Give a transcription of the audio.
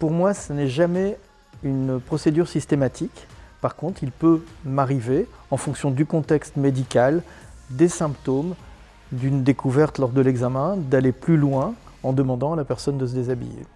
Pour moi, ce n'est jamais une procédure systématique. Par contre, il peut m'arriver, en fonction du contexte médical, des symptômes, d'une découverte lors de l'examen, d'aller plus loin en demandant à la personne de se déshabiller.